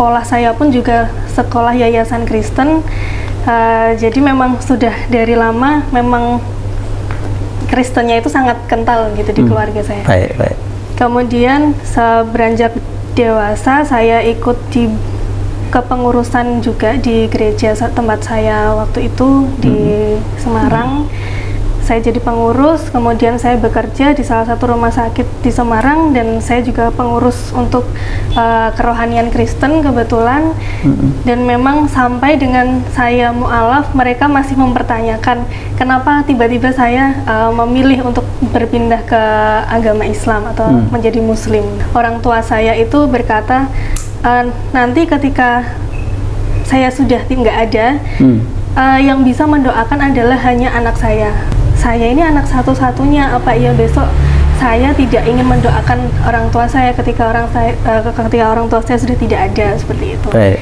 sekolah saya pun juga sekolah yayasan Kristen. Uh, jadi memang sudah dari lama memang Kristennya itu sangat kental gitu di hmm. keluarga saya. Baik, baik. Kemudian seberanjak dewasa saya ikut di kepengurusan juga di gereja tempat saya waktu itu di hmm. Semarang. Hmm saya jadi pengurus, kemudian saya bekerja di salah satu rumah sakit di Semarang dan saya juga pengurus untuk uh, kerohanian Kristen kebetulan. Mm-hmm. Dan memang sampai dengan saya mualaf, mereka masih mempertanyakan kenapa tiba-tiba saya uh, memilih untuk berpindah ke agama Islam atau mm. menjadi Muslim. Orang tua saya itu berkata uh, nanti ketika saya sudah tidak ada, mm. uh, yang bisa mendoakan adalah hanya anak saya saya ini anak satu-satunya apa iya besok saya tidak ingin mendoakan orang tua saya ketika orang saya uh, ketika orang tua saya sudah tidak ada seperti itu. Baik.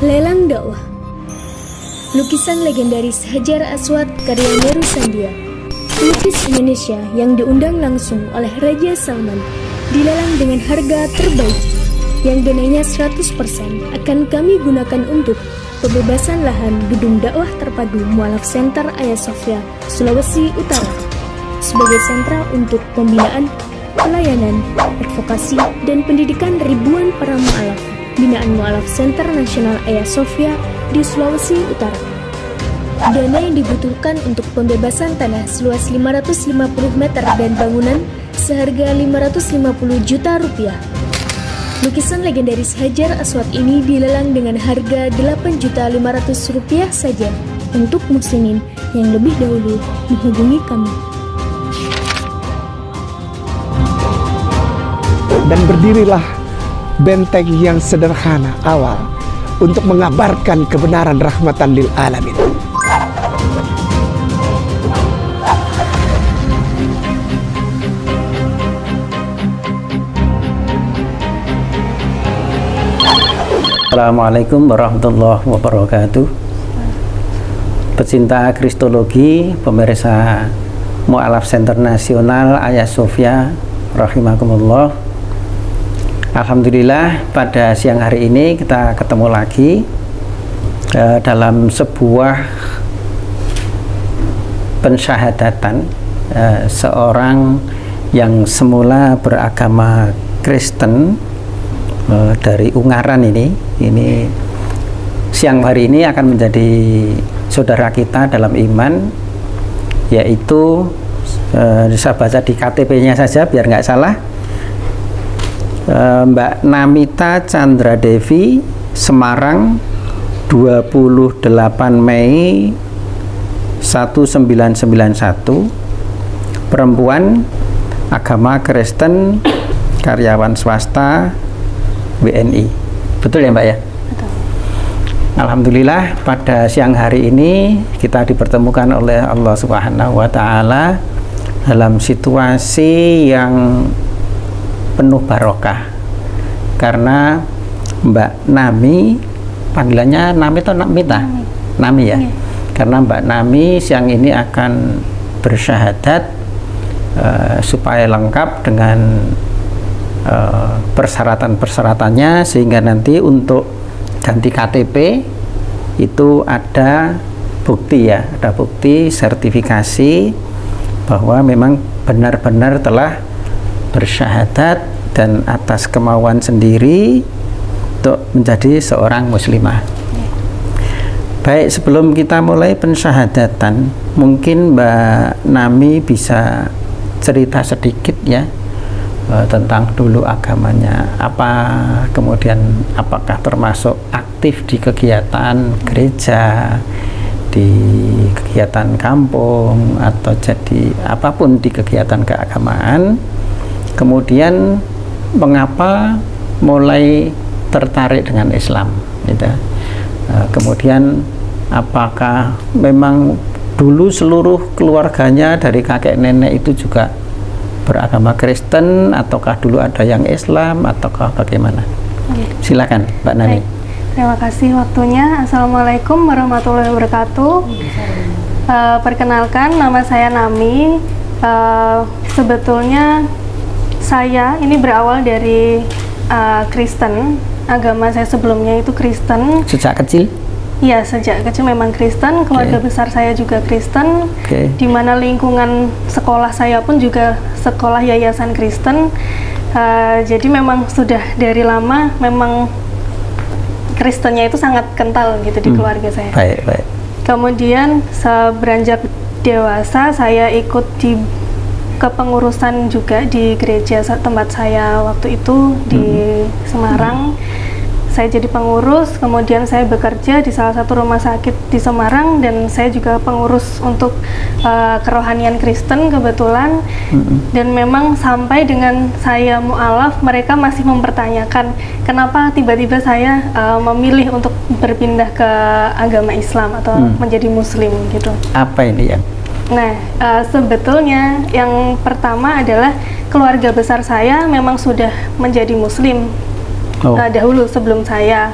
Lelang dakwah Lukisan legendaris Hajar Aswad karya Meru Sandia Pelukis Indonesia yang diundang langsung oleh Raja Salman dilelang dengan harga terbaik yang dananya 100% akan kami gunakan untuk pembebasan lahan gedung dakwah terpadu Mualaf Center Ayah Sofia, Sulawesi Utara sebagai sentra untuk pembinaan, pelayanan, advokasi, dan pendidikan ribuan para mualaf binaan Mualaf Center Nasional Ayah Sofia di Sulawesi Utara. Dana yang dibutuhkan untuk pembebasan tanah seluas 550 meter dan bangunan seharga 550 juta rupiah. Lukisan legendaris Hajar Aswad ini dilelang dengan harga 8 juta 500 rupiah saja untuk muslimin yang lebih dahulu menghubungi kami. Dan berdirilah benteng yang sederhana awal untuk mengabarkan kebenaran rahmatan lil alamin. Assalamualaikum warahmatullahi wabarakatuh. Pecinta Kristologi Pemirsa Mu'alaf Center Nasional Ayah Sofia Rahimakumullah. Alhamdulillah pada siang hari ini kita ketemu lagi eh, dalam sebuah pensyahadatan eh, seorang yang semula beragama Kristen uh, dari Ungaran ini ini siang hari ini akan menjadi saudara kita dalam iman yaitu uh, saya baca di KTP-nya saja biar nggak salah. Uh, Mbak Namita Chandra Devi Semarang 28 Mei 1991 perempuan agama Kristen karyawan swasta WNI. Betul ya Mbak ya? Betul. Alhamdulillah pada siang hari ini kita dipertemukan oleh Allah Subhanahu wa taala dalam situasi yang penuh barokah. Karena Mbak Nami panggilannya Nami atau Namita? Nami, Nami ya. Nami. Karena Mbak Nami siang ini akan bersyahadat uh, supaya lengkap dengan Eh, persyaratan-persyaratannya sehingga nanti untuk ganti KTP itu ada bukti ya, ada bukti sertifikasi bahwa memang benar-benar telah bersyahadat dan atas kemauan sendiri untuk menjadi seorang muslimah. Baik, sebelum kita mulai pensyahadatan, mungkin Mbak Nami bisa cerita sedikit ya uh, tentang dulu agamanya apa kemudian apakah termasuk aktif di kegiatan gereja di kegiatan kampung atau jadi apa pun di kegiatan keagamaan kemudian mengapa mulai tertarik dengan Islam gitu. Uh, kemudian apakah memang dulu seluruh keluarganya dari kakek nenek itu juga beragama Kristen ataukah dulu ada yang Islam ataukah bagaimana? Okay. Silakan Mbak Nani. Terima kasih waktunya. Assalamualaikum warahmatullahi wabarakatuh. Uh, perkenalkan, nama saya Nami. Uh, sebetulnya saya ini berawal dari uh, Kristen. Agama saya sebelumnya itu Kristen. Sejak kecil? Iya, sejak kecil memang Kristen. Keluarga Okay. besar saya juga Kristen. Oke. Di mana lingkungan sekolah saya pun juga sekolah yayasan Kristen. Uh, jadi memang sudah dari lama memang Kristennya itu sangat kental gitu di Hmm. keluarga saya. Baik, baik. Kemudian seberanjak dewasa saya ikut di kepengurusan juga di gereja tempat saya waktu itu di Semarang. Saya jadi pengurus, kemudian saya bekerja di salah satu rumah sakit di Semarang dan saya juga pengurus untuk eh, kerohanian Kristen kebetulan. Mm-mm. Dan memang sampai dengan saya mualaf, mereka masih mempertanyakan kenapa tiba-tiba saya eh, memilih untuk berpindah ke agama Islam atau Hmm. menjadi Muslim gitu. Apa ini yang? Nah, eh, sebetulnya yang pertama adalah keluarga besar saya memang sudah menjadi Muslim Oh, eh, dahulu sebelum saya.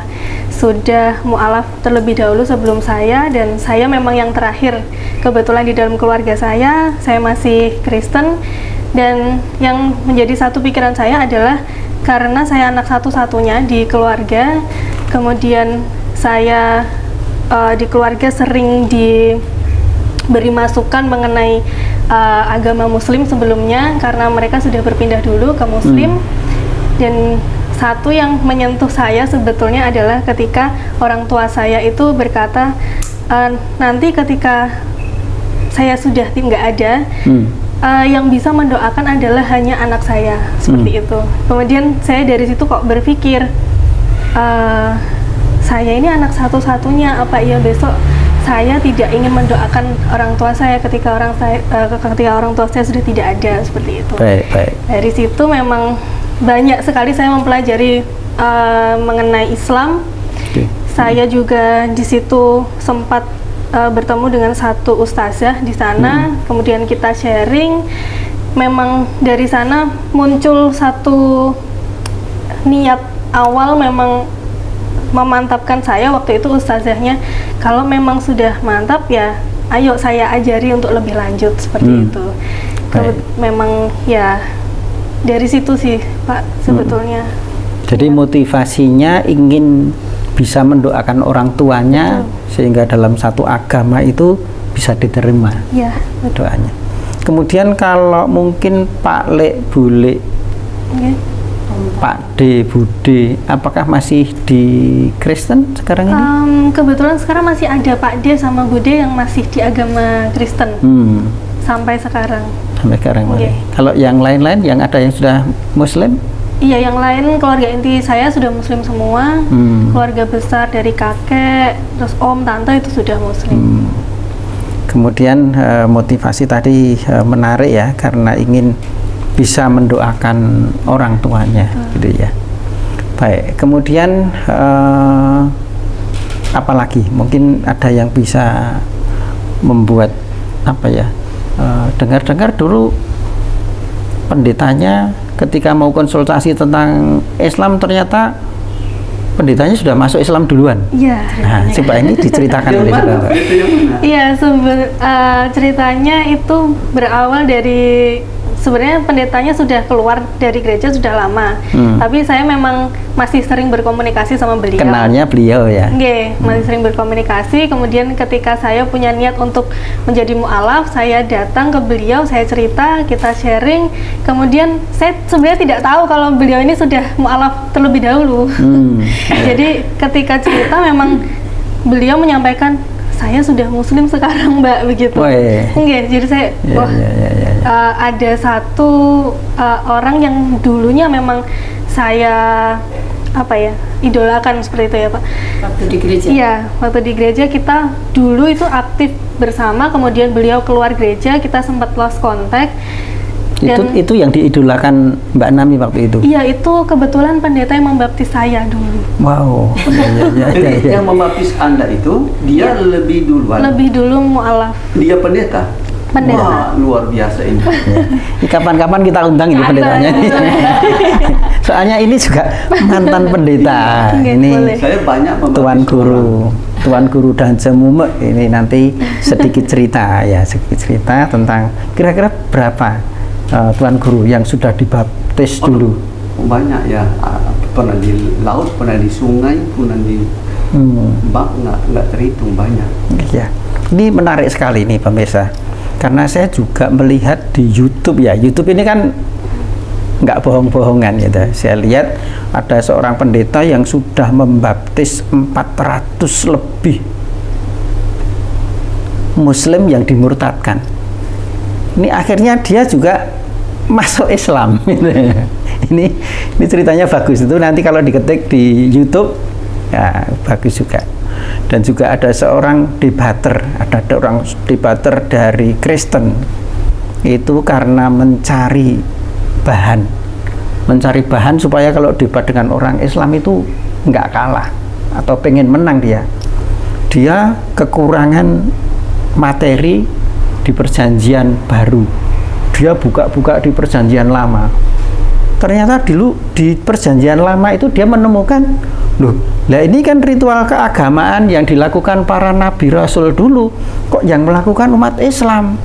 Sudah mualaf terlebih dahulu sebelum saya dan saya memang yang terakhir. Kebetulan di dalam keluarga saya saya masih Kristen dan yang menjadi satu pikiran saya adalah karena saya anak satu-satunya di keluarga kemudian saya eh, di keluarga sering diberi masukan mengenai eh, agama Muslim sebelumnya karena mereka sudah berpindah dulu ke Muslim dan satu yang menyentuh saya sebetulnya adalah ketika orang tua saya itu berkata "Eh, nanti ketika saya sudah tidak ada. Hmm. eh, yang bisa mendoakan adalah hanya anak saya. Seperti itu. Kemudian saya dari situ kok berpikir eh, saya ini anak satu-satunya. Apa iya besok saya tidak ingin mendoakan orang tua saya ketika orang saya eh, ketika orang tua saya sudah tidak ada? Seperti itu. Baik, baik. dari situ memang banyak sekali saya mempelajari eh, mengenai Islam. Oke. Saya juga di situ sempat eh, bertemu dengan satu ustazah di sana, kemudian kita sharing. Memang dari sana muncul satu niat awal memang memantapkan saya waktu itu ustazahnya kalau memang sudah mantap ya ayo saya ajari untuk lebih lanjut seperti Hmm. itu. Kebet- memang ya dari situ sih Pak sebetulnya. Jadi motivasinya ingin bisa mendoakan orang tuanya sehingga dalam satu agama itu bisa diterima Ya, betul. doanya. Kemudian kalau mungkin Pak Lek, Bule, Oke. Pak D, Bude, apakah masih di Kristen sekarang ini? Em, kebetulan sekarang masih ada Pak D sama Bude yang masih di agama Kristen Hmm, sampai sekarang. Sampai sekarang. Oke. Kalau yang lain-lain yang ada yang sudah Muslim? Iya, yang lain keluarga inti saya sudah Muslim semua. Hmm. Keluarga besar dari kakek, terus om, tante itu sudah Muslim. Hmm. Kemudian eh, motivasi tadi eh, menarik ya karena ingin bisa mendoakan orang tuanya, gitu ya. Baik, kemudian eh, apa lagi? Mungkin ada yang bisa membuat apa ya? Eh, Dengar-dengar dulu pendetanya ketika mau konsultasi tentang Islam ternyata pendetanya sudah masuk Islam duluan. Iya. Nah, coba ini diceritakan oleh. Iya, sebe- eh, ceritanya itu berawal dari sebenarnya pendetanya sudah keluar dari gereja sudah lama, Hmm. tapi saya memang masih sering berkomunikasi sama beliau. Kenalnya beliau ya. Nggih, masih sering berkomunikasi. Kemudian ketika saya punya niat untuk menjadi mualaf, saya datang ke beliau, saya cerita, kita sharing. Kemudian saya sebenarnya tidak tahu kalau beliau ini sudah mualaf terlebih dahulu. Hmm. Jadi ketika cerita memang beliau menyampaikan saya sudah muslim sekarang, Mbak, begitu. Woi. Nggih, jadi saya Ya, wah ya, ya, ya, ya. uh, ada satu uh, orang yang dulunya memang saya apa ya idolakan seperti itu ya pak waktu di gereja. iya waktu di gereja kita dulu itu aktif bersama kemudian beliau keluar gereja kita sempat lost contact dan itu yang diidolakan Mbak Nami waktu itu. iya itu kebetulan pendeta yang membaptis saya dulu Wow. Ya, ya, ya, ya, ya. yang membaptis Anda itu dia lebih duluan. lebih dulu mualaf Dia pendeta. Pendeta. Wah, luar biasa ini. Ya. Ini kapan-kapan kita undang ini pendetanya. Soalnya ini juga mantan pendeta. Oke, ini boleh. Saya banyak Tuan orang. Guru, Tuan Guru dan Jemume ini nanti sedikit cerita ya, sedikit cerita tentang kira-kira berapa eh, Tuan Guru yang sudah dibaptis dulu. Banyak ya. Ah, Pernah di laut, pernah di sungai, pernah di Hmm. bak, nggak nggak terhitung banyak. Ya, ini menarik sekali nih pemirsa, karena saya juga melihat di YouTube ya. YouTube ini kan nggak bohong-bohongan gitu. Saya lihat ada seorang pendeta yang sudah membaptis 400 lebih Muslim yang dimurtadkan. Ini akhirnya dia juga masuk Islam. ini ini ceritanya bagus itu nanti kalau diketik di YouTube ya bagus juga. Dan juga ada seorang debater, ada orang debater dari Kristen itu karena mencari bahan, mencari bahan supaya kalau debat dengan orang Islam itu nggak kalah atau pengen menang dia. Dia kekurangan materi di perjanjian baru. Dia buka-buka di perjanjian lama. Ternyata dulu di perjanjian lama itu dia menemukan, loh, lah ini kan ritual keagamaan yang dilakukan para nabi rasul dulu, kok yang melakukan umat Islam?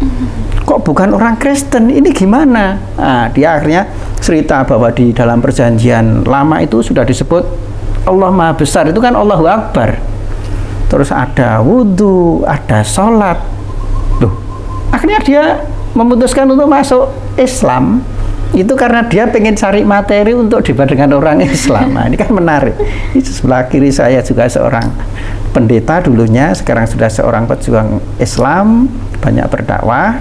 Kok bukan orang Kristen? Ini gimana? Nah, dia akhirnya cerita bahwa di dalam perjanjian lama itu sudah disebut Allah Maha Besar itu kan Allahu Akbar. Terus ada wudhu, ada sholat. Loh, akhirnya dia memutuskan untuk masuk Islam itu karena dia pengen cari materi untuk debat dengan orang Islam. Nah, ini kan menarik. Itu sebelah kiri saya juga seorang pendeta dulunya, sekarang sudah seorang pejuang Islam, banyak berdakwah.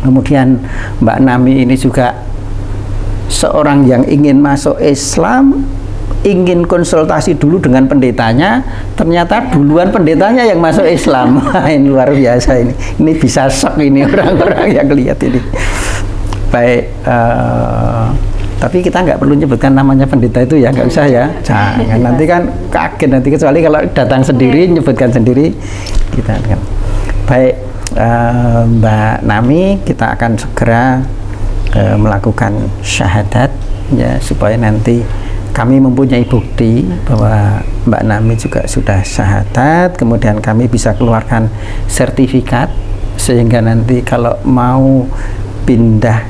Kemudian Mbak Nami ini juga seorang yang ingin masuk Islam, ingin konsultasi dulu dengan pendetanya, ternyata duluan pendetanya yang masuk Islam. Ini luar biasa ini. Ini bisa shock ini orang-orang yang lihat ini. Baik, eh, tapi kita nggak perlu nyebutkan namanya pendeta itu ya, nggak usah ya. Jangan nanti kan kaget nanti kecuali kalau datang sendiri nyebutkan sendiri kita kan. Baik, eh, Mbak Nami, kita akan segera eh, melakukan syahadat ya supaya nanti kami mempunyai bukti bahwa Mbak Nami juga sudah syahadat, kemudian kami bisa keluarkan sertifikat sehingga nanti kalau mau pindah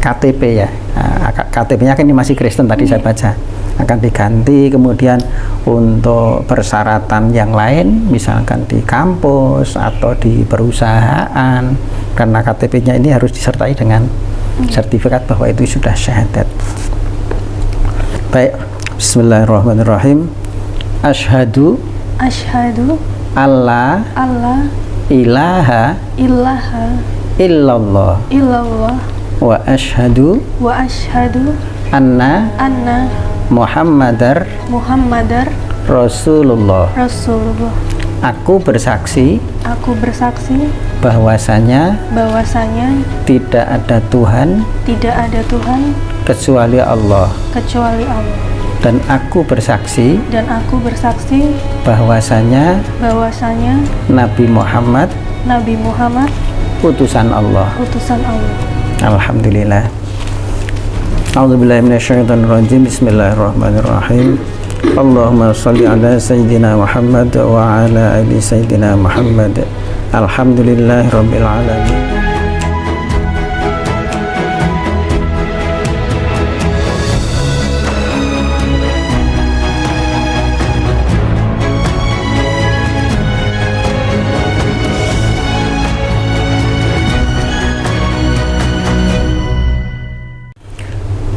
KTP ya, nah, KTP-nya kan ini masih Kristen tadi saya baca. Akan diganti kemudian untuk persyaratan yang lain misalkan di kampus atau di perusahaan karena KTP-nya ini harus disertai dengan sertifikat bahwa itu sudah syahadat baik. Bismillahirrahmanirrahim. Ashadu Asyhadu alla Allah ilaha ilaha illallah. illallah wa ashadu wa asyhadu anna anna Muhammadar Muhammadar Rasulullah. Rasulullah. Aku bersaksi Aku bersaksi bahwasanya bahwasanya tidak ada Tuhan tidak ada Tuhan kecuali Allah. kecuali Allah. dan aku bersaksi Dan aku bersaksi bahwasanya bahwasanya Nabi Muhammad Nabi Muhammad utusan Allah. utusan Allah. Alhamdulillah. A'udzubillahiminasyaitonirrajim Bismillahirrahmanirrahim. Allahumma salli ala Sayyidina Muhammad wa ala ali Sayyidina Muhammad Alhamdulillahi Rabbil Alamin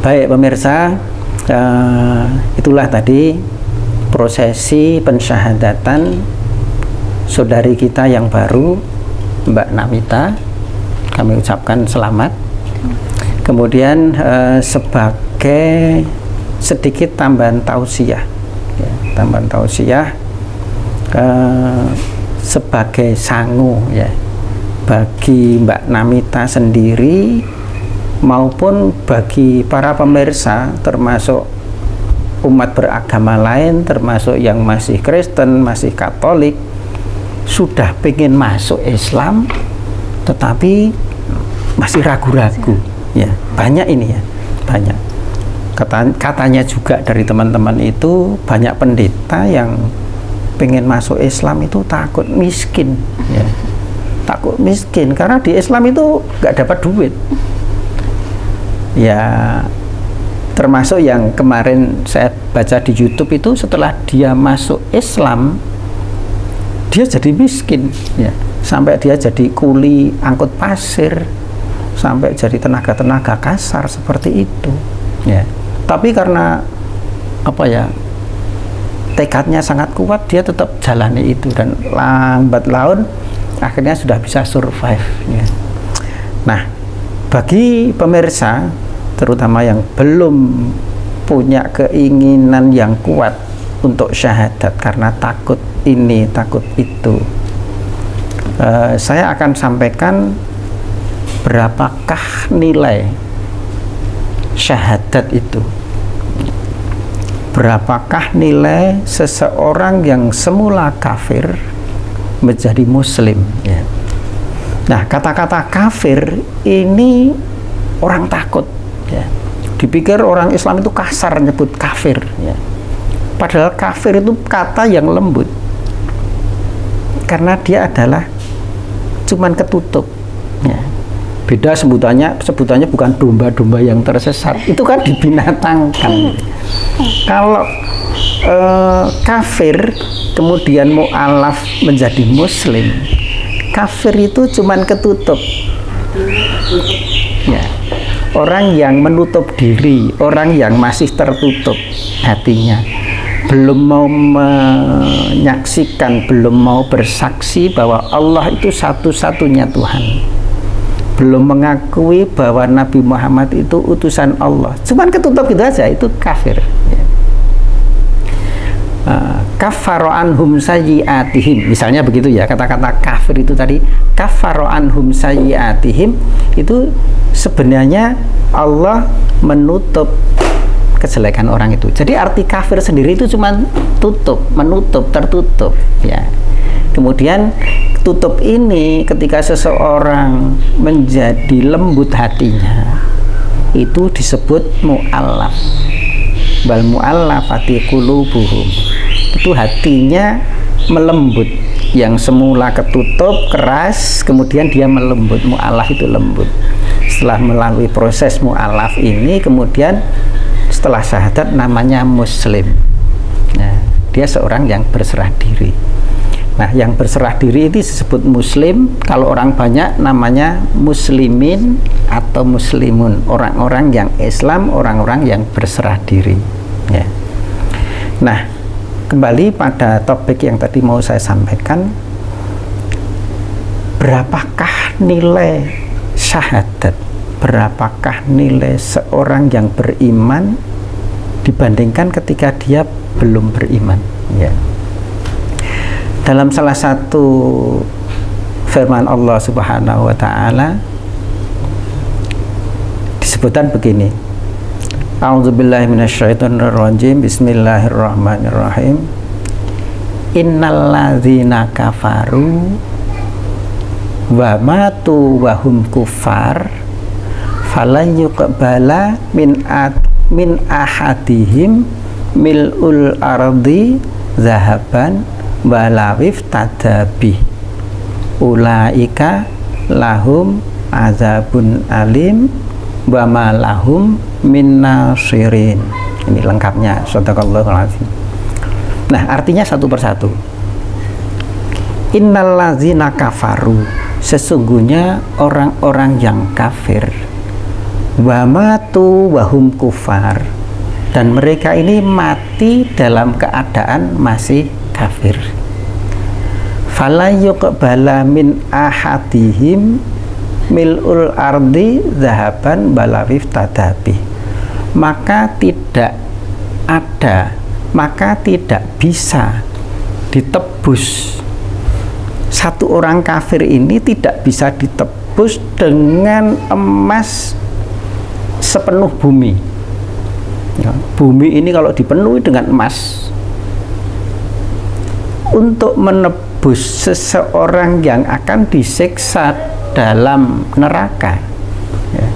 Baik pemirsa, eh, itulah tadi prosesi pensyahadatan saudari kita yang baru, Mbak Namita. Kami ucapkan selamat. Kemudian eh, sebagai sedikit tambahan tausiah, ya, tambahan tausiah eh, sebagai sangu ya bagi Mbak Namita sendiri maupun bagi para pemirsa termasuk umat beragama lain termasuk yang masih Kristen, masih Katolik sudah pengen masuk Islam tetapi masih ragu-ragu. Ya banyak ini ya banyak. Kata, katanya juga dari teman-teman itu banyak pendeta yang pengen masuk Islam itu takut miskin. Ya takut miskin karena di Islam itu nggak dapat duit. Ya termasuk yang kemarin saya baca di YouTube itu setelah dia masuk Islam dia jadi miskin ya sampai dia jadi kuli angkut pasir sampai jadi tenaga-tenaga kasar seperti itu ya tapi karena apa ya tekadnya sangat kuat dia tetap jalani itu dan lambat laun akhirnya sudah bisa survive ya. nah bagi pemirsa terutama yang belum punya keinginan yang kuat untuk syahadat karena takut ini takut itu uh, saya akan sampaikan berapakah nilai syahadat itu berapakah nilai seseorang yang semula kafir menjadi muslim ya. nah kata-kata kafir ini orang takut ya. dipikir orang Islam itu kasar nyebut kafir ya. Padahal kafir itu kata yang lembut. Karena dia adalah cuman ketutup. Ya. Beda sebutannya sebutannya bukan domba-domba yang tersesat. Itu kan dibinatangkan. Kalau eh, kafir kemudian mu'alaf menjadi muslim kafir itu cuman ketutup. Ya. Orang yang menutup diri orang yang masih tertutup hatinya belum mau menyaksikan belum mau bersaksi bahwa Allah itu satu-satunya Tuhan. Belum mengakui bahwa Nabi Muhammad itu utusan Allah. Cuman ketutup gitu aja itu kafir. Ya. uh, kafaro anhum misalnya begitu ya kata-kata kafir itu tadi. Kafaro anhum sayyiatihim itu sebenarnya Allah menutup kejelekan orang itu. Jadi arti kafir sendiri itu cuma tutup menutup tertutup ya. Kemudian tutup ini ketika seseorang menjadi lembut hatinya itu disebut mu'allaf. Bal mu'allafati qulubuhum. Itu hatinya melembut. Yang semula ketutup keras kemudian dia melembut. Mu'allaf itu lembut. Setelah melalui proses mu'allaf ini kemudian setelah syahadat namanya muslim nah, dia seorang yang berserah diri Nah, yang berserah diri itu disebut muslim. Kalau orang banyak namanya muslimin atau muslimun. Orang-orang yang Islam, orang-orang yang berserah diri. Ya. Nah, kembali pada topik yang tadi mau saya sampaikan. Berapakah nilai syahadat? Berapakah nilai seorang yang beriman dibandingkan ketika dia belum beriman? Ya. Dalam salah satu firman Allah Subhanahu wa taala disebutkan begini A'udzubillahi minasyaitonirrajim. Bismillahirrahmanirrahim. Innalladzina kafaru wa matu wa hum kufar falan yuqbala min min ahadihim mil'ul ardi zahaban walawif tadabi ulaika lahum azabun alim wa lahum min nasirin. Ini lengkapnya. Sadaqallahul nah artinya satu persatu. Innallazina kafaru. Sesungguhnya orang-orang yang kafir wa matu wahum kufar. Dan mereka ini mati dalam keadaan masih kafir. Fala yuqbala min ahadihim mil'ul ardi zahaban balawif tadabi maka tidak ada maka tidak bisa ditebus. Satu orang kafir ini tidak bisa ditebus dengan emas sepenuh bumi ya, bumi ini kalau dipenuhi dengan emas untuk menebus seseorang yang akan disiksa dalam neraka ya.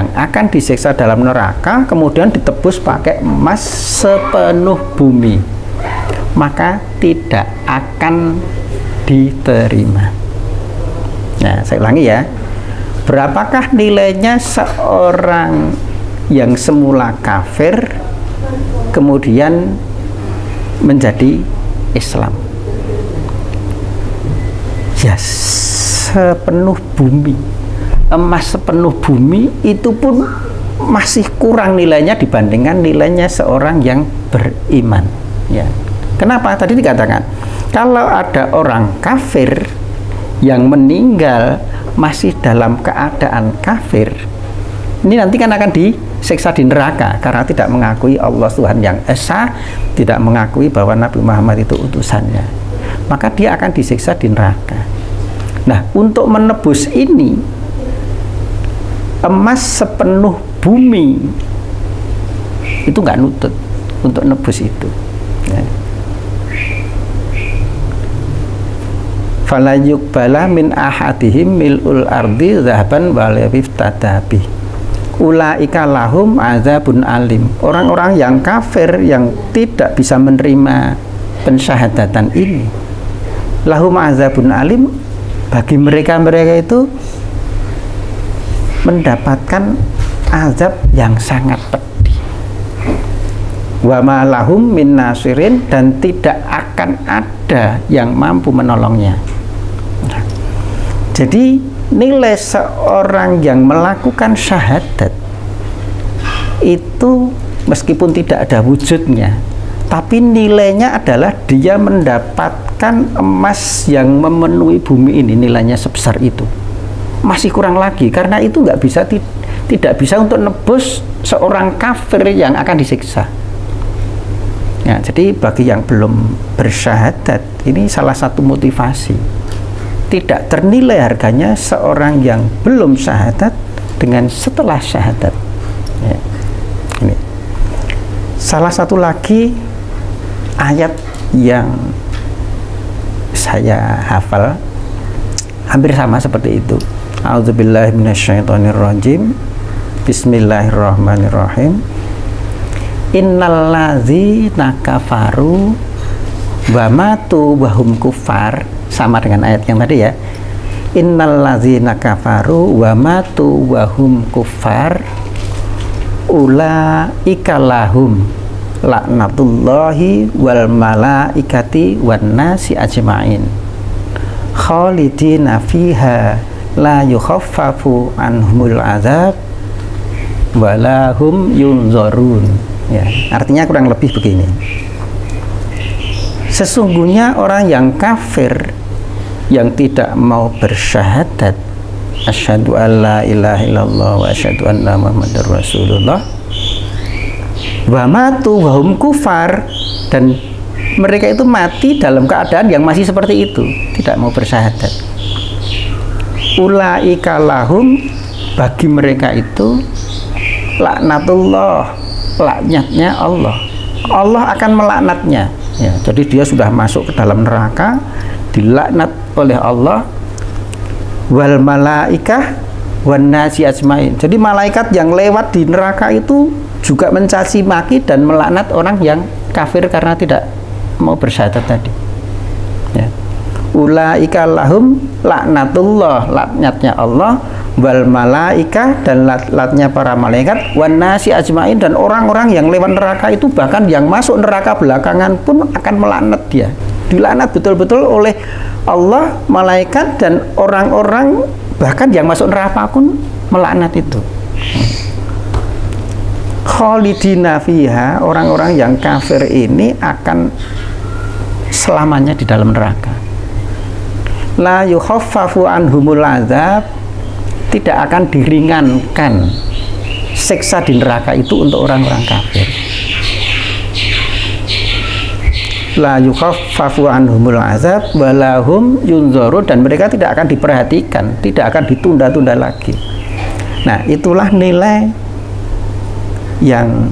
yang akan disiksa dalam neraka kemudian ditebus pakai emas sepenuh bumi maka tidak akan diterima nah saya ulangi ya berapakah nilainya seorang yang semula kafir kemudian menjadi Islam? Ya sepenuh bumi. Emas sepenuh bumi itu pun masih kurang nilainya dibandingkan nilainya seorang yang beriman. Ya. Kenapa tadi dikatakan? Kalau ada orang kafir yang meninggal masih dalam keadaan kafir ini nanti kan akan disiksa di neraka karena tidak mengakui Allah Tuhan yang Esa tidak mengakui bahwa Nabi Muhammad itu utusannya. Maka dia akan disiksa di neraka. Nah untuk menebus ini emas sepenuh bumi itu nggak nutut untuk nebus itu. Ya. Fala yuqbala min ahadihim mil'ul ardi zahaban walawif tadabi ulaika lahum azabun alim. Orang-orang yang kafir yang tidak bisa menerima pensyahadatan ini. Lahum azabun alim. Bagi mereka-mereka itu mendapatkan azab yang sangat pedih. Wa ma lahum min nasirin dan tidak akan ada yang mampu menolongnya jadi nilai seorang yang melakukan syahadat itu meskipun tidak ada wujudnya, tapi nilainya adalah dia mendapatkan emas yang memenuhi bumi ini nilainya sebesar itu. Masih kurang lagi karena itu nggak bisa tidak bisa untuk nebus seorang kafir yang akan disiksa. Ya, jadi bagi yang belum bersyahadat ini salah satu motivasi tidak ternilai harganya seorang yang belum syahadat dengan setelah syahadat. Ya. ini. Salah satu lagi ayat yang saya hafal hampir sama seperti itu. A'udzubillahiminasyaitonirrojim Bismillahirrahmanirrahim. Innallazi nakafaru wa matu wahum kufar. Sama dengan ayat yang tadi ya. Innallazina kafaru wa matu wa hum kufar. Ulaika lahum laknatullahi wal malaikati wan nasi ajmain. Khalidina fiha la yukhaffafu anhumul azab walahum yunzarun. Ya artinya kurang lebih begini sesungguhnya orang yang kafir yang tidak mau bersyahadat asyhadu alla ilaha illallah wa asyhadu anna muhammadar rasulullah wa matu wa hum kufar dan mereka itu mati dalam keadaan yang masih seperti itu tidak mau bersyahadat. Ulaika lahum bagi mereka itu laknatullah laknatnya Allah. Allah akan melaknatnya ya, jadi dia sudah masuk ke dalam neraka dilaknat oleh Allah wal malaikah wan nasi ajmain. Jadi malaikat yang lewat di neraka itu juga mencaci maki dan melaknat orang yang kafir karena tidak mau bersyahadat tadi. Ya. Ulaika lahum laknatullah, laknatnya Allah wal malaika dan laknatnya para malaikat wan nasi ajmain dan orang-orang yang lewat neraka itu bahkan yang masuk neraka belakangan pun akan melaknat dia dilaknat betul-betul oleh Allah, malaikat dan orang-orang bahkan yang masuk neraka pun melaknat itu. Khalidina fiha, orang-orang yang kafir ini akan selamanya di dalam neraka. La yukhaffafu anhumul azab, tidak akan diringankan siksa di neraka itu untuk orang-orang kafir la yukhaffafu anhumul azab walahum yunzarun dan mereka tidak akan diperhatikan, tidak akan ditunda-tunda lagi. Nah, itulah nilai yang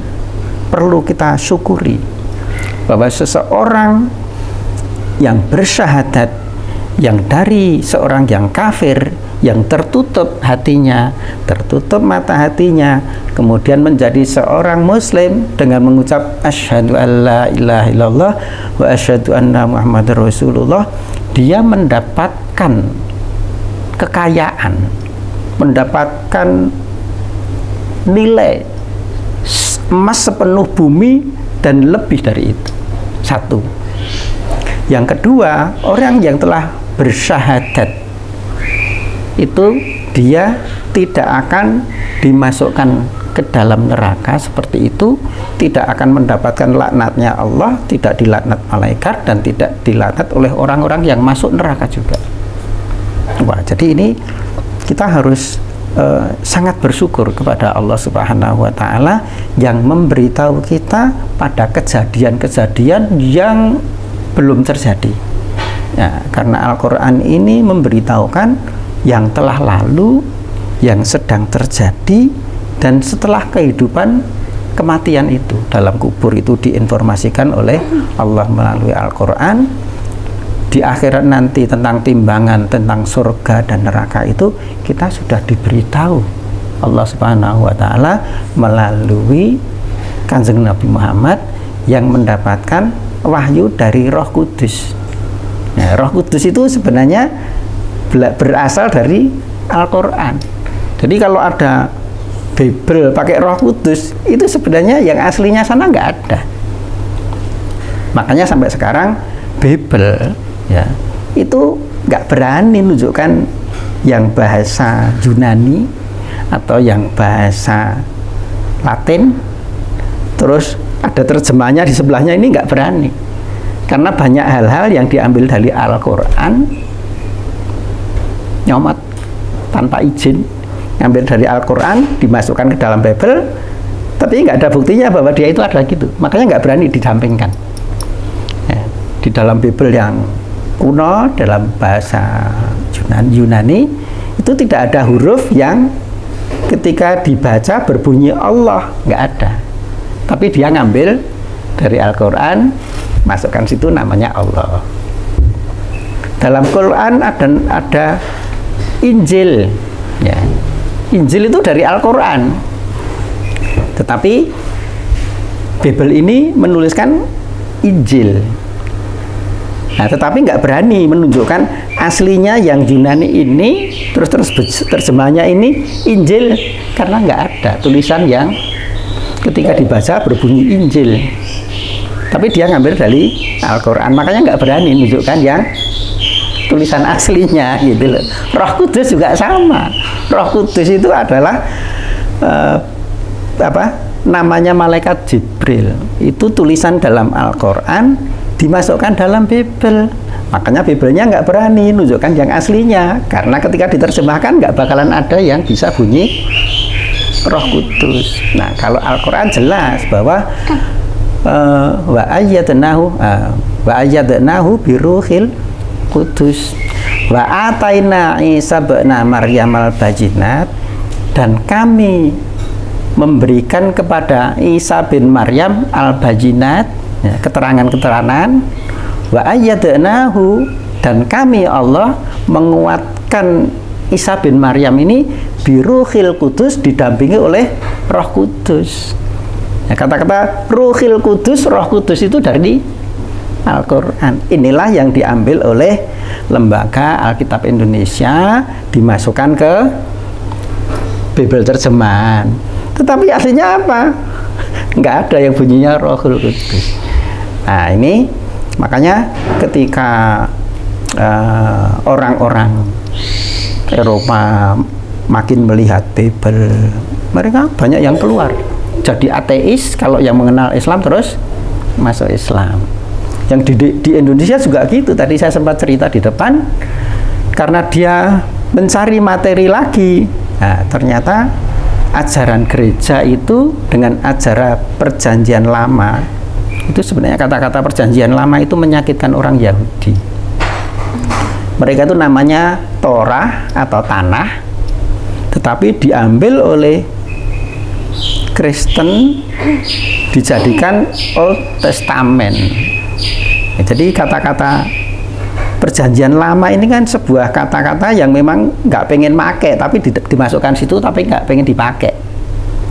perlu kita syukuri bahwa seseorang yang bersyahadat yang dari seorang yang kafir yang tertutup hatinya, tertutup mata hatinya, kemudian menjadi seorang muslim dengan mengucap asyhadu alla ilaha illallah wa asyhadu anna muhammadar rasulullah, dia mendapatkan kekayaan, mendapatkan nilai emas sepenuh bumi dan lebih dari itu. Satu. Yang kedua, orang yang telah bersyahadat itu dia tidak akan dimasukkan ke dalam neraka seperti itu tidak akan mendapatkan laknatnya Allah tidak dilaknat malaikat dan tidak dilaknat oleh orang-orang yang masuk neraka juga. Wah jadi ini kita harus uh, sangat bersyukur kepada Allah Subhanahu wa taala yang memberitahu kita pada kejadian-kejadian yang belum terjadi. Ya karena Al-Qur'an ini memberitahukan yang telah lalu, yang sedang terjadi, dan setelah kehidupan kematian itu dalam kubur itu diinformasikan oleh Allah melalui Al-Quran di akhirat nanti tentang timbangan tentang surga dan neraka itu kita sudah diberitahu Allah Subhanahu wa taala melalui Kanjeng Nabi Muhammad yang mendapatkan wahyu dari Roh Kudus. Nah, Roh Kudus itu sebenarnya berasal dari Al-Quran. Jadi kalau ada Bible pakai roh kudus itu sebenarnya yang aslinya sana nggak ada. Makanya sampai sekarang Bible ya itu nggak berani menunjukkan yang bahasa Yunani atau yang bahasa Latin. Terus ada terjemahnya di sebelahnya ini nggak berani. Karena banyak hal-hal yang diambil dari Al-Quran nyomot tanpa izin ngambil dari Al-Quran dimasukkan ke dalam Bible tapi nggak ada buktinya bahwa dia itu adalah gitu. Makanya nggak berani didampingkan. Ya, di dalam Bible yang kuno dalam bahasa Yunani itu tidak ada huruf yang ketika dibaca berbunyi Allah nggak ada. Tapi dia ngambil dari Al-Quran masukkan situ namanya Allah. Dalam Quran ada ada Injil. Ya. Injil itu dari Al-Quran. Tetapi Bible ini menuliskan Injil. Nah tetapi nggak berani menunjukkan aslinya yang Yunani ini terus terus terjemahnya ini Injil karena nggak ada tulisan yang ketika dibaca berbunyi Injil. Tapi dia ngambil dari Al-Quran. Makanya nggak berani menunjukkan yang tulisan aslinya gitu loh. Roh Kudus juga sama. Roh Kudus itu adalah uh, apa? namanya malaikat Jibril. Itu tulisan dalam Al-Qur'an dimasukkan dalam Bible. Makanya Biblenya nggak berani menunjukkan yang aslinya karena ketika diterjemahkan nggak bakalan ada yang bisa bunyi Roh Kudus. Nah, kalau Al-Qur'an jelas bahwa uh, wa ayyadnahu uh, wa ayyadnahu biruhil Kudus. Wa ataina Isa ba'na Maryam al-bajinat. Dan kami memberikan kepada Isa bin Maryam al-bajinat ya, keterangan-keterangan. Wa ayyadnahu dan kami Allah menguatkan Isa bin Maryam ini biruhil kudus didampingi oleh roh kudus. Ya, kata-kata ya, ruhil kudus roh kudus itu dari Al-Quran. Inilah yang diambil oleh lembaga Alkitab Indonesia dimasukkan ke Bible terjemahan. Tetapi aslinya apa? Nggak ada yang bunyinya Rohul Kudus. Nah ini makanya ketika eh, orang-orang uh, Eropa makin melihat Bible, mereka banyak yang keluar jadi ateis kalau yang mengenal Islam terus masuk Islam yang di, di Indonesia juga gitu. Tadi saya sempat cerita di depan. Karena dia mencari materi lagi. Nah, ternyata ajaran gereja itu dengan ajaran perjanjian lama itu sebenarnya kata-kata perjanjian lama itu menyakitkan orang Yahudi. Mereka itu namanya Torah atau tanah tetapi diambil oleh Kristen dijadikan Old Testament Ya, jadi kata-kata perjanjian lama ini kan sebuah kata-kata yang memang nggak pengen make tapi di, dimasukkan situ tapi nggak pengen dipakai.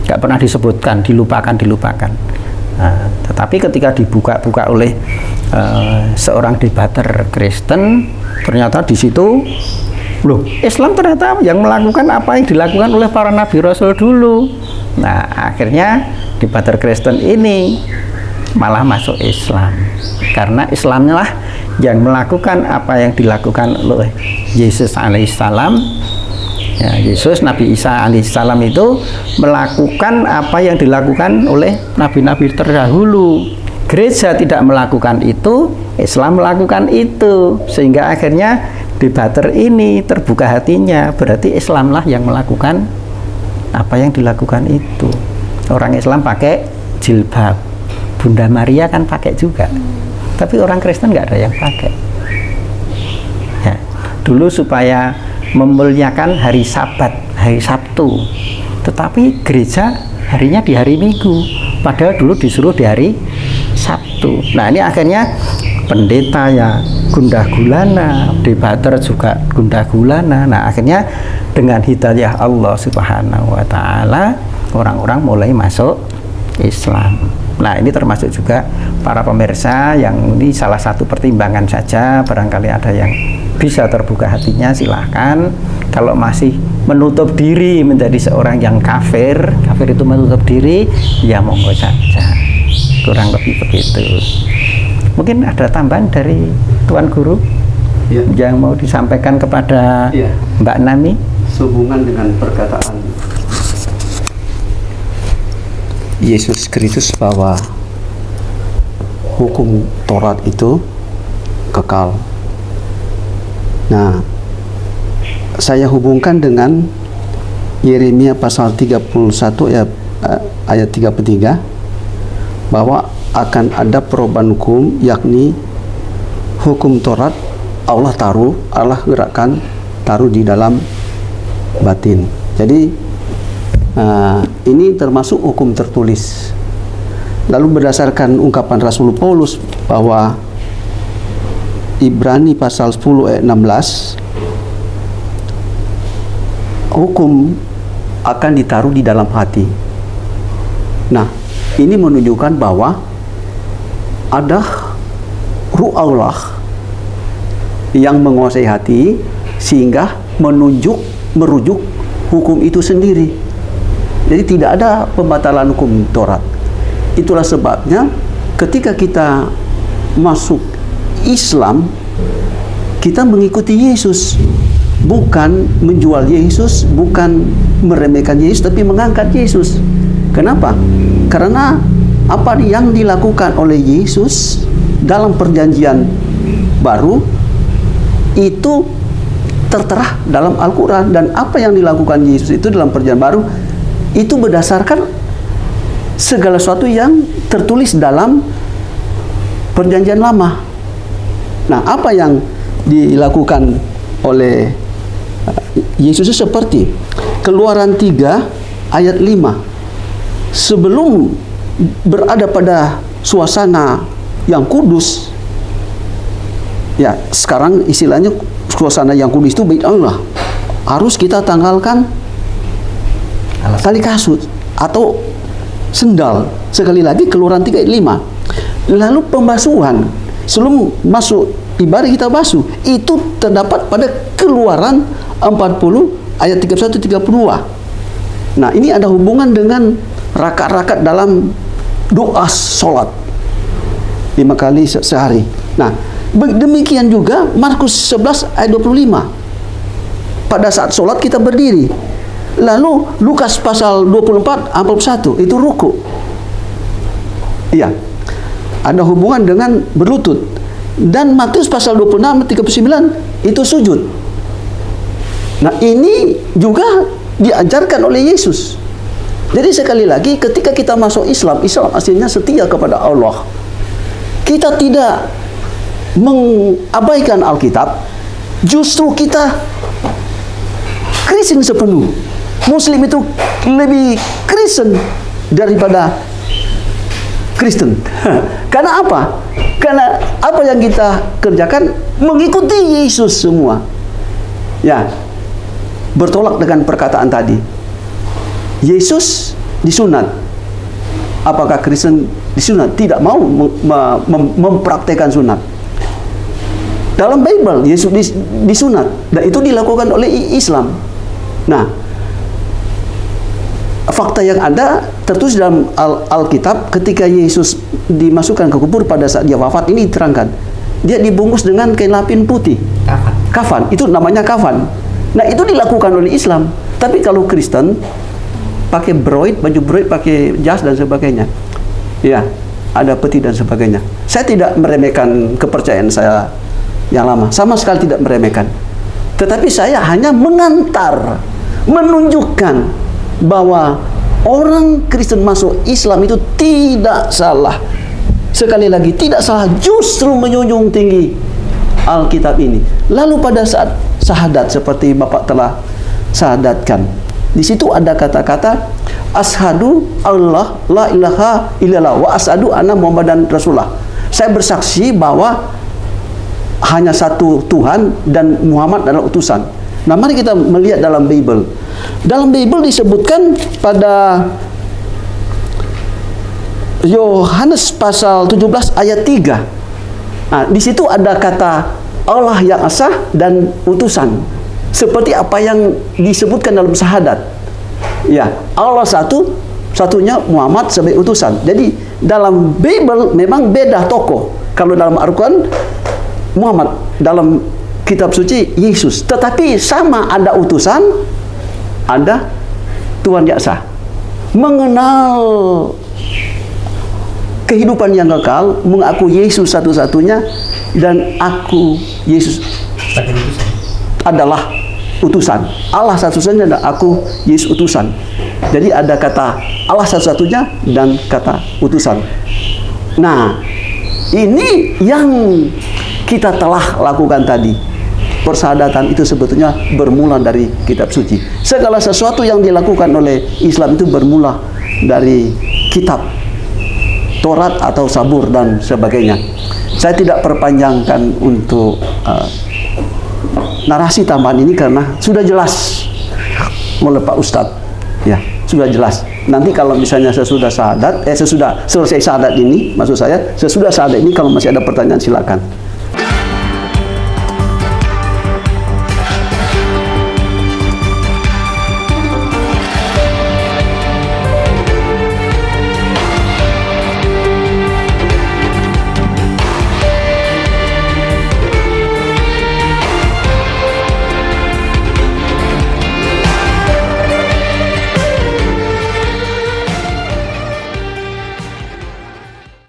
Nggak pernah disebutkan dilupakan dilupakan. Nah, tetapi ketika dibuka-buka oleh uh, seorang debater Kristen ternyata di situ loh Islam ternyata yang melakukan apa yang dilakukan oleh para nabi rasul dulu. Nah akhirnya debater Kristen ini malah masuk Islam. Karena Islamnya lah yang melakukan apa yang dilakukan oleh Yesus alaihissalam. Ya, Yesus Nabi Isa alaihissalam itu melakukan apa yang dilakukan oleh nabi-nabi terdahulu. Gereja tidak melakukan itu Islam melakukan itu. Sehingga akhirnya debater ini terbuka hatinya. Berarti Islamlah yang melakukan apa yang dilakukan itu. Orang Islam pakai jilbab Bunda Maria kan pakai juga. Tapi orang Kristen nggak ada yang pakai. Ya. Dulu supaya memuliakan hari Sabat hari Sabtu. Tetapi gereja harinya di hari Minggu. Padahal dulu disuruh di hari Sabtu. Nah ini akhirnya pendeta ya gundah gulana debater juga gundah gulana. Nah akhirnya dengan hidayah Allah subhanahu wa ta'ala orang-orang mulai masuk Islam Nah ini termasuk juga para pemirsa yang ini salah satu pertimbangan saja. Barangkali ada yang bisa terbuka hatinya silahkan. Kalau masih menutup diri menjadi seorang yang kafir kafir itu menutup diri ya monggo saja. Kurang lebih begitu. Mungkin ada tambahan dari Tuan Guru? Ya. yang mau disampaikan kepada ya. Mbak Nami? Sehubungan dengan perkataan Yesus Kristus bahwa hukum Taurat itu kekal. Nah, saya hubungkan dengan Yeremia pasal 31 ayat, eh, ayat 33 bahwa akan ada perubahan hukum yakni hukum Taurat Allah taruh, Allah gerakkan taruh di dalam batin. Jadi Nah, ini termasuk hukum tertulis. Lalu berdasarkan ungkapan Rasul Paulus bahwa Ibrani pasal 10 ayat 16 hukum akan ditaruh di dalam hati. Nah, ini menunjukkan bahwa ada ruh Allah yang menguasai hati sehingga menunjuk merujuk hukum itu sendiri. Jadi tidak ada pembatalan hukum Taurat. Itulah sebabnya ketika kita masuk Islam, kita mengikuti Yesus. Bukan menjual Yesus, bukan meremehkan Yesus, tapi mengangkat Yesus. Kenapa? Karena apa yang dilakukan oleh Yesus dalam perjanjian baru itu tertera dalam Al-Quran dan apa yang dilakukan Yesus itu dalam perjanjian baru itu berdasarkan segala sesuatu yang tertulis dalam perjanjian lama. Nah, apa yang dilakukan oleh uh, Yesus seperti Keluaran 3 ayat 5. Sebelum berada pada suasana yang kudus, ya sekarang istilahnya suasana yang kudus itu baik Allah harus kita tanggalkan tali kasut atau sendal sekali lagi keluaran 35 lalu pembasuhan sebelum masuk ibadah kita basuh itu terdapat pada keluaran 40 ayat 31 32 nah ini ada hubungan dengan rakat-rakat dalam doa sholat lima kali se sehari. Nah demikian juga Markus 11 ayat 25 pada saat sholat kita berdiri Lalu Lukas pasal 24 41 itu ruku. Iya. Ada hubungan dengan berlutut. Dan Matius pasal 26 39 itu sujud. Nah, ini juga diajarkan oleh Yesus. Jadi sekali lagi ketika kita masuk Islam, Islam aslinya setia kepada Allah. Kita tidak mengabaikan Alkitab, justru kita Kristen sepenuh. Muslim itu lebih Kristen daripada Kristen. Karena apa? Karena apa yang kita kerjakan mengikuti Yesus semua. Ya. Bertolak dengan perkataan tadi. Yesus disunat. Apakah Kristen disunat? Tidak mau mem mem mempraktekkan sunat. Dalam Bible Yesus disunat dan itu dilakukan oleh Islam. Nah, fakta yang ada tertulis dalam Al Alkitab ketika Yesus dimasukkan ke kubur pada saat dia wafat ini diterangkan. Dia dibungkus dengan kain lapin putih. Kafan. Kafan. Itu namanya kafan. Nah itu dilakukan oleh Islam. Tapi kalau Kristen pakai broid baju broid pakai jas dan sebagainya. Ya ada peti dan sebagainya. Saya tidak meremehkan kepercayaan saya yang lama. Sama sekali tidak meremehkan. Tetapi saya hanya mengantar menunjukkan bahwa orang Kristen masuk Islam itu tidak salah. Sekali lagi tidak salah, justru menjunjung tinggi Alkitab ini. Lalu pada saat sahadat seperti Bapak telah sahadatkan, di situ ada kata-kata ashadu Allah la ilaha illallah wa ashadu anna Muhammadan Rasulullah. Saya bersaksi bahwa hanya satu Tuhan dan Muhammad adalah utusan. Nah, mari kita melihat dalam Bible. Dalam Bible disebutkan pada Yohanes pasal 17 ayat 3. Nah, di situ ada kata Allah yang asah dan utusan. Seperti apa yang disebutkan dalam syahadat. Ya, Allah satu, satunya Muhammad sebagai utusan. Jadi dalam Bible memang beda tokoh. Kalau dalam Al-Quran Muhammad, dalam kitab suci Yesus. Tetapi sama ada utusan, ada Tuhan Yaksa. Mengenal kehidupan yang kekal, mengaku Yesus satu-satunya dan aku Yesus adalah utusan. Allah satu-satunya dan aku Yesus utusan. Jadi ada kata Allah satu-satunya dan kata utusan. Nah, ini yang kita telah lakukan tadi persadatan itu sebetulnya bermula dari kitab suci. Segala sesuatu yang dilakukan oleh Islam itu bermula dari kitab Taurat atau Sabur dan sebagainya. Saya tidak perpanjangkan untuk uh, narasi tambahan ini karena sudah jelas oleh Pak Ustadz. Ya, sudah jelas. Nanti kalau misalnya sesudah sahadat, eh sesudah selesai sahadat ini, maksud saya, sesudah sahadat ini kalau masih ada pertanyaan silakan.